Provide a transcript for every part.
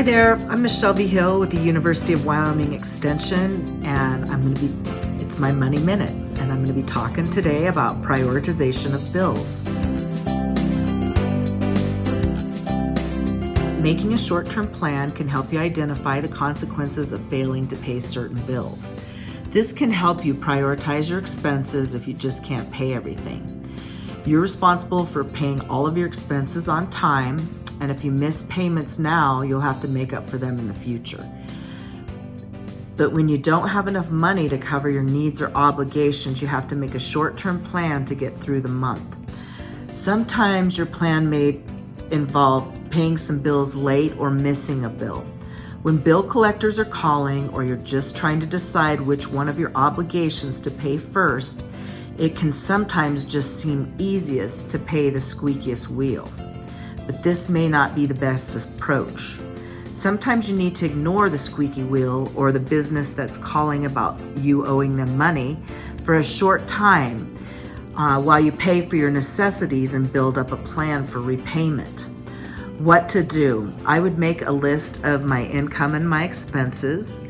Hi there, I'm Michelle V. Hill with the University of Wyoming Extension, and I'm going to be, it's my Money Minute, and I'm going to be talking today about prioritization of bills. Making a short-term plan can help you identify the consequences of failing to pay certain bills. This can help you prioritize your expenses if you just can't pay everything. You're responsible for paying all of your expenses on time and if you miss payments now, you'll have to make up for them in the future. But when you don't have enough money to cover your needs or obligations, you have to make a short-term plan to get through the month. Sometimes your plan may involve paying some bills late or missing a bill. When bill collectors are calling or you're just trying to decide which one of your obligations to pay first, it can sometimes just seem easiest to pay the squeakiest wheel but this may not be the best approach. Sometimes you need to ignore the squeaky wheel or the business that's calling about you owing them money for a short time uh, while you pay for your necessities and build up a plan for repayment. What to do? I would make a list of my income and my expenses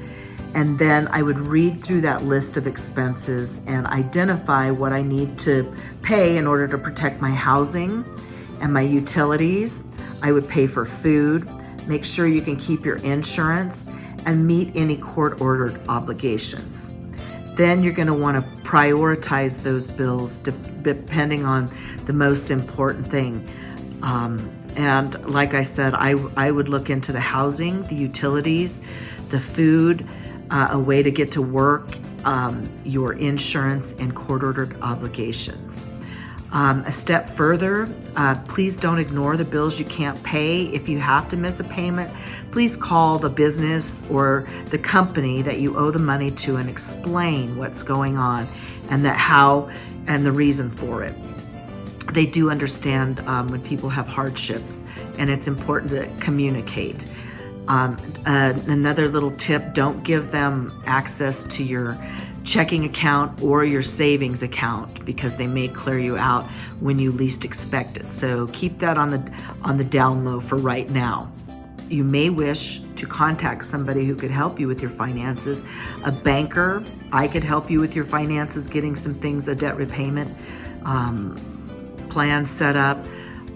and then I would read through that list of expenses and identify what I need to pay in order to protect my housing, and my utilities. I would pay for food, make sure you can keep your insurance, and meet any court-ordered obligations. Then you're gonna wanna prioritize those bills depending on the most important thing. Um, and like I said, I, I would look into the housing, the utilities, the food, uh, a way to get to work, um, your insurance, and court-ordered obligations. Um, a step further, uh, please don't ignore the bills you can't pay. If you have to miss a payment, please call the business or the company that you owe the money to and explain what's going on and that how and the reason for it. They do understand um, when people have hardships and it's important to communicate. Um, uh, another little tip, don't give them access to your checking account or your savings account because they may clear you out when you least expect it. So keep that on the, on the down low for right now. You may wish to contact somebody who could help you with your finances. A banker, I could help you with your finances, getting some things, a debt repayment um, plan set up.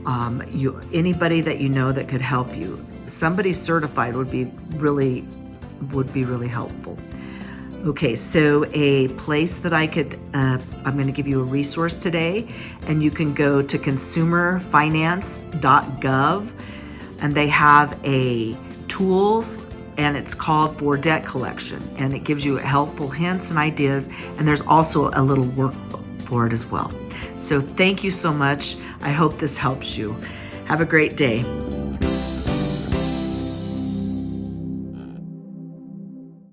Um, you, anybody that you know that could help you. Somebody certified would be really, would be really helpful. Okay, so a place that I could, uh, I'm going to give you a resource today, and you can go to consumerfinance.gov, and they have a tools, and it's called for debt collection, and it gives you helpful hints and ideas, and there's also a little workbook for it as well. So thank you so much. I hope this helps you. Have a great day.